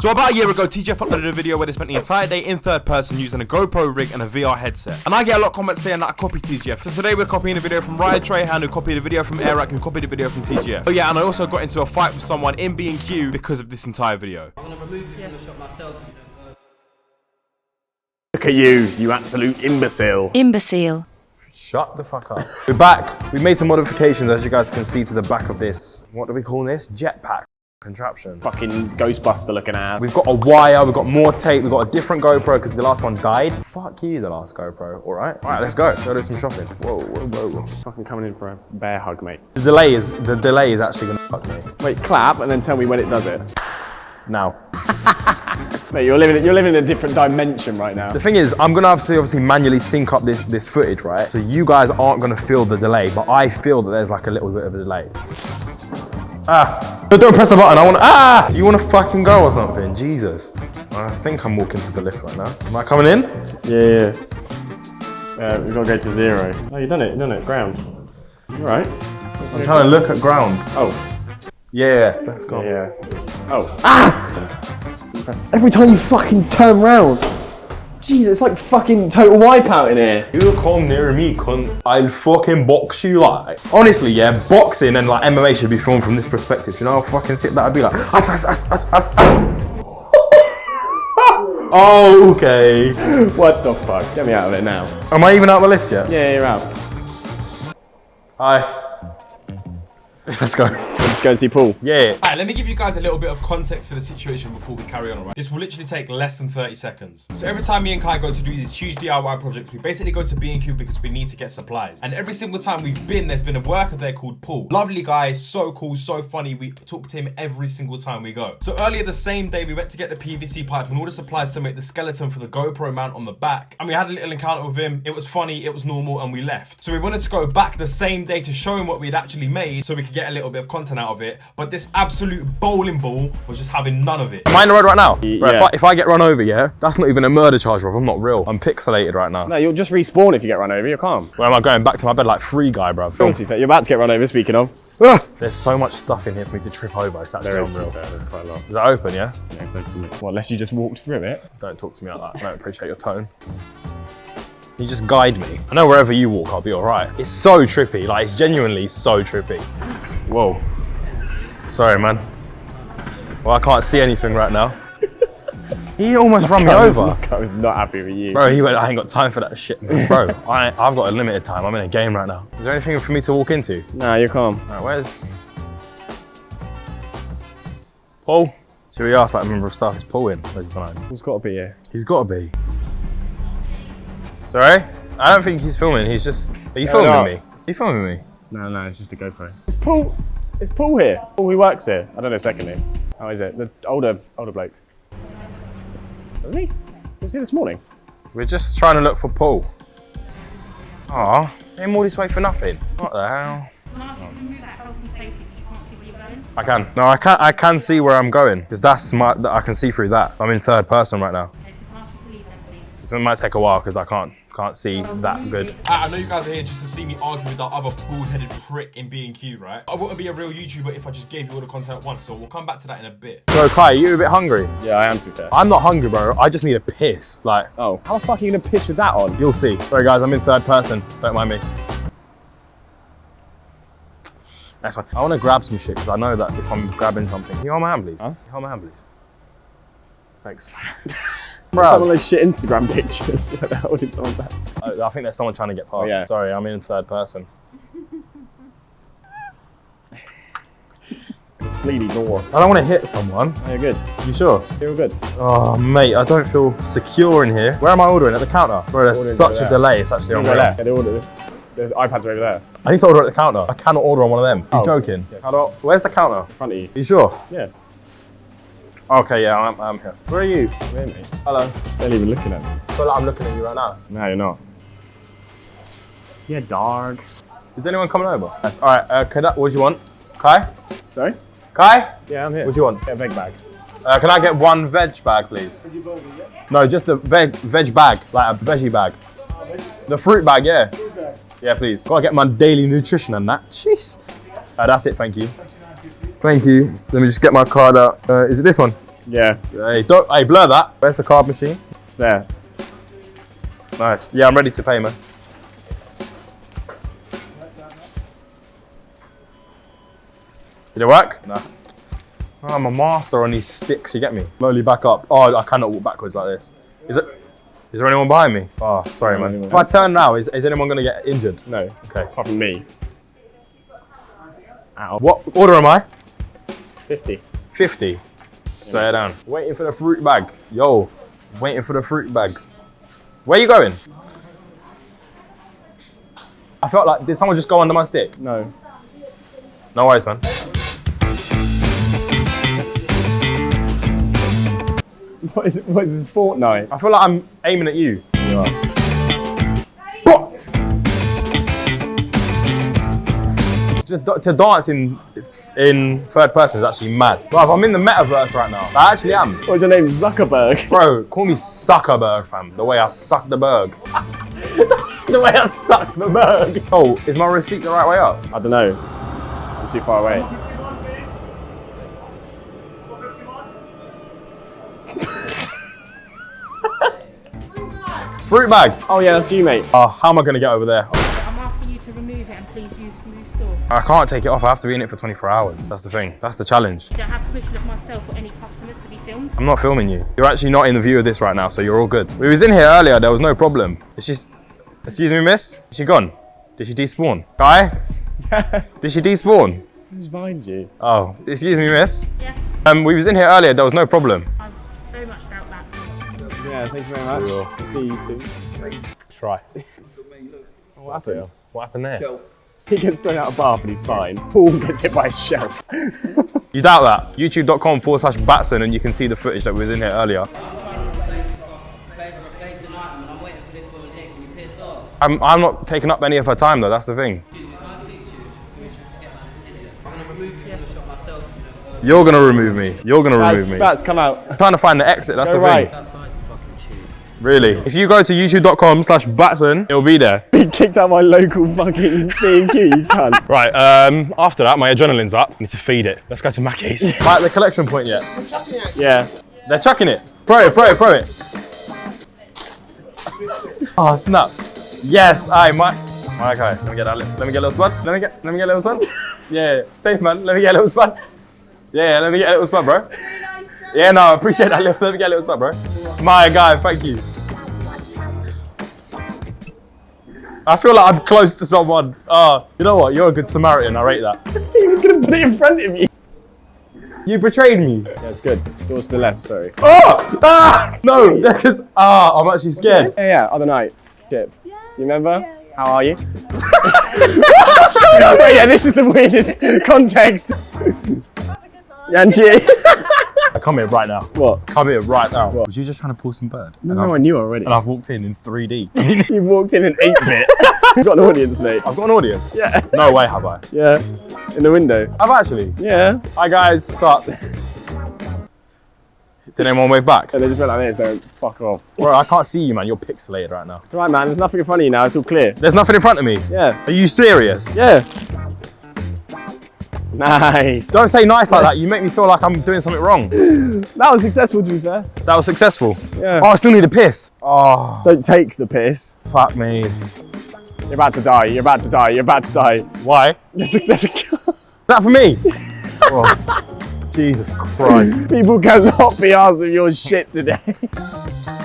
So about a year ago, TGF uploaded a video where they spent the entire day in third person using a GoPro rig and a VR headset. And I get a lot of comments saying that I copy TGF. So today we're copying a video from Ryan Trahan, who copied a video from Airrack, who copied a video from TGF. Oh yeah, and I also got into a fight with someone in B&Q because of this entire video. I'm gonna remove you from the shot myself. You know, Look at you, you absolute imbecile. Imbecile. Shut the fuck up. We're back. We've made some modifications, as you guys can see to the back of this. What do we call this? Jetpack contraption. Fucking Ghostbuster looking ass. We've got a wire, we've got more tape, we've got a different GoPro because the last one died. Fuck you, the last GoPro. All right, all right, let's go. Go do some shopping. Whoa, whoa, whoa. Fucking coming in for a bear hug, mate. The delay is the delay is actually gonna fuck me. Wait, clap and then tell me when it does it. Now, Mate, you're living, you're living in a different dimension right now. the thing is, I'm gonna have to obviously manually sync up this this footage, right? So you guys aren't gonna feel the delay, but I feel that there's like a little bit of a delay. Ah, but don't press the button. I want. Ah, you want to fucking go or something? Jesus. I think I'm walking to the lift right now. Am I coming in? Yeah, yeah. Uh, we've got to go to zero. Oh, you've done it, you've done it. Ground. All right. I'm trying to look at ground. Oh, Yeah, let's go. yeah. Oh. Ah! Every time you fucking turn round. Jeez, it's like fucking total wipeout in here. You come near me, cunt. I'll fucking box you like. Honestly, yeah, boxing and like MMA should be filmed from this perspective. You know how fucking sick that'd be like. Ass, ass, ass, ass, ass, ass. oh, okay. What the fuck? Get me out of it now. Am I even out of the lift yet? Yeah, you're out. Hi. Let's go. Let's go see Paul. Yeah. Alright, let me give you guys a little bit of context to the situation before we carry on, alright? This will literally take less than 30 seconds. So every time me and Kai go to do these huge DIY projects, we basically go to B&Q because we need to get supplies. And every single time we've been, there's been a worker there called Paul. Lovely guy, so cool, so funny. We talk to him every single time we go. So earlier the same day, we went to get the PVC pipe and all the supplies to make the skeleton for the GoPro mount on the back. And we had a little encounter with him. It was funny, it was normal, and we left. So we wanted to go back the same day to show him what we'd actually made so we could get a little bit of content out of it. But this absolute bowling ball was just having none of it. Am I in the road right now? Y- Right, if. I, if I get run over, yeah, that's not even a murder charge, bro. I'm not real. I'm pixelated right now. No, you'll just respawn if you get run over. You're calm. Where am I going? Back to my bed like free guy, bro. Honestly, you're about to get run over, speaking of. Ah! There's so much stuff in here for me to trip over. It's actually There is, unreal. there's quite a lot. Is that open, yeah? Yeah, so- well, unless you just walked through it. Don't talk to me like that. I don't appreciate your tone. You just guide me. I know wherever you walk, I'll be alright. It's so trippy. Like, it's genuinely so trippy. Whoa. Sorry, man. Well, I can't see anything right now. He almost run me I over. I was not happy with you. Bro, he went, I ain't got time for that shit. Bro, I, I've got a limited time. I'm in a game right now. Is there anything for me to walk into? Nah, you're calm. Alright, where's... Paul? Should we ask that member of staff? Is Paul in? Where's he gone home? Who's got to be here? He's got to be. Sorry? I don't think he's filming. He's just... Are you No, filming no. me? Are you filming me? No, no, it's just a GoPro. It's Paul? It's Paul here? Paul who works here? I don't know his second name. Oh, How is it? The older, older bloke. Wasn't he? Was he this morning? We're just trying to look for Paul. Aw, came all this way for nothing. What the hell? I ask you to remove that health and safety because you can't see where you're going? I can. No, I can. I can see where I'm going because that's my. that I can see through that. I'm in third person right now. Okay, so can I ask you to leave then, please? So it might take a while because I can't can't see that good. I I know you guys are here just to see me argue with that other bald-headed prick in B&Q, right? I wouldn't be a real YouTuber if I just gave you all the content at once, so we'll come back to that in a bit. So Kai, you a bit hungry? Yeah, I am too fair. I'm not hungry, bro. I just need a piss. Like Oh, how the fuck are you gonna piss with that on? you'll see. Sorry guys, I'm in third person. Don't mind me. That's fine. I want to grab some shit because I know that if I'm grabbing something, can you hold my hand, please? Huh? Can you hold my hand, please? Thanks. Some of those shit Instagram pictures where they're holding someone's hand. I, I think there's someone trying to get past. yeah. Sorry, I'm in third person. Sleedy door. I don't want to hit someone. Oh, you're good. You sure? You're good. Oh, mate, I don't feel secure in here. Where am I ordering? At the counter? Bro, there's such a there. delay. It's actually Go unreal. there. Yeah, they ordered. There's iPads over there. I need to order at the counter. I cannot order on one of them. Are you Oh. joking? Yeah. How do I- where's the counter? In front of you. Are you sure? Yeah. Okay, yeah, I'm, I'm here. Where are you? Wait a minute. Hello. They're not even looking at me. I feel like I'm looking at you right now. No, you're not. Yeah, dog. Is anyone coming over? Yes. All right. Uh, can I, what do you want? Kai? Sorry? Kai? Yeah, I'm here. What do you want? Get a big bag. Uh, can I get one veg bag, please? No, just a veg veg bag, like a veggie bag. The fruit bag, yeah. Yeah, please. Gotta get my daily nutrition and that. Jeez. Uh, that's it, thank you. Thank you. Let me just get my card out. Uh, is it this one? Yeah, Hey, don't, hey, blur that. Where's the card machine? there. Nice. Yeah, I'm ready to pay, man. Did it work? No. Oh, I'm a master on these sticks, you get me? Slowly back up. Oh, I cannot walk backwards like this. Is it? Is there anyone behind me? Oh, sorry, man. If I turn now, is, is anyone going to get injured? No, Okay. apart from me. Ow. What order am I? 50. 50. Slow it down. Waiting for the fruit bag. Yo, waiting for the fruit bag. Where you going? I felt like, did someone just go under my stick? No. No worries, man. What is, what is this, Fortnite? I feel like I'm aiming at you. You are. Just to dance in in third person is actually mad. Bro, I'm in the metaverse right now. I actually am. What's your name? Zuckerberg. Bro, call me Zuckerberg, fam. The way I suck the berg. the way I suck the berg. Oh, is my receipt the right way up? I don't know. I'm too far away. Fruit bag. Oh yeah, that's you, mate. Oh, how am I gonna get over there? I'm asking you to remove it and please use Move Store. I can't take it off. I have to be in it for 24 hours. That's the thing. That's the challenge. Do I have permission of myself or any customers to be filmed? I'm not filming you. You're actually not in the view of this right now, so you're all good. We was in here earlier. There was no problem. Is she? Excuse me, miss. Is she gone? Did she despawn? Guy? Did she despawn? Who's behind you? Oh, excuse me, miss. Yes, Um, we was in here earlier. There was no problem. I very much doubt that. Yeah, thank you very much. We'll see you soon. Try. What happened? What happened there? He gets thrown out of bath and he's fine. Paul gets hit by a shell. You doubt that? YouTube.com forward slash Batson, and you can see the footage that was in here earlier. Play for a place an item and I'm waiting for this woman here. Can you piss off? I'm, I'm not taking up any of her time though. That's the thing. Excuse me, can I speak to you? Can you just forget about this idiot? I'm gonna remove you from the shop myself, you know. You're gonna remove me. You're gonna remove me. Bats, come out. I'm trying to find the exit. That's Go the right. thing. Really. If you go to youtube.com slash Batson, it'll be there. He kicked out my local fucking B&Q, you cunt. Right, um, after that, my adrenaline's up. I need to feed it. Let's go to Mackey's. Right, the collection point yet? Yeah. They're chucking it. Throw it, throw it, throw it. Oh, snap. Yes, I might. Okay, let me get that. li- Let me get a little spud. Let me get, let me get a little spud. Yeah, safe man. Let me get a little spud. Yeah, let me get a little spud, bro. Yeah, no, I appreciate that. Let me get a little spot, bro. My guy, thank you. I feel like I'm close to someone. Oh, you know what? You're a good Samaritan. I rate that. He was gonna put it in front of you. You betrayed me. Yeah, it's good. Doors to the left, sorry. Oh! Ah! No, because ah, I'm actually scared. Yeah, yeah, other night. Chip. You remember? How are you? Wait, yeah, this is the weirdest context. Yanchi. I come here right now. what? Come here right now. What? Was you just trying to pull some bird? No, no, I knew already. and I've walked in in 3D. You walked in an 8 bit. You've got an audience, mate. I've got an audience. Yeah. No way have I. Yeah. In the window. I've actually. Yeah. Hi guys. What's up? Did anyone wave back? And they just went like this, don't fuck off. Bro, I can't see you, man. You're pixelated right now. It's all right, man. There's nothing in front of you now. It's all clear. There's nothing in front of me. Yeah. Are you serious? Yeah. Nice. Don't say nice like that. You make me feel like I'm doing something wrong. That was successful, to be fair. That was successful. Yeah. Oh, I still need a piss. Oh, Don't take the piss. fuck me. You're about to die. You're about to die. You're about to die. Why? There's a, there's a, that for me? oh, Jesus Christ. people cannot be asked with your shit today.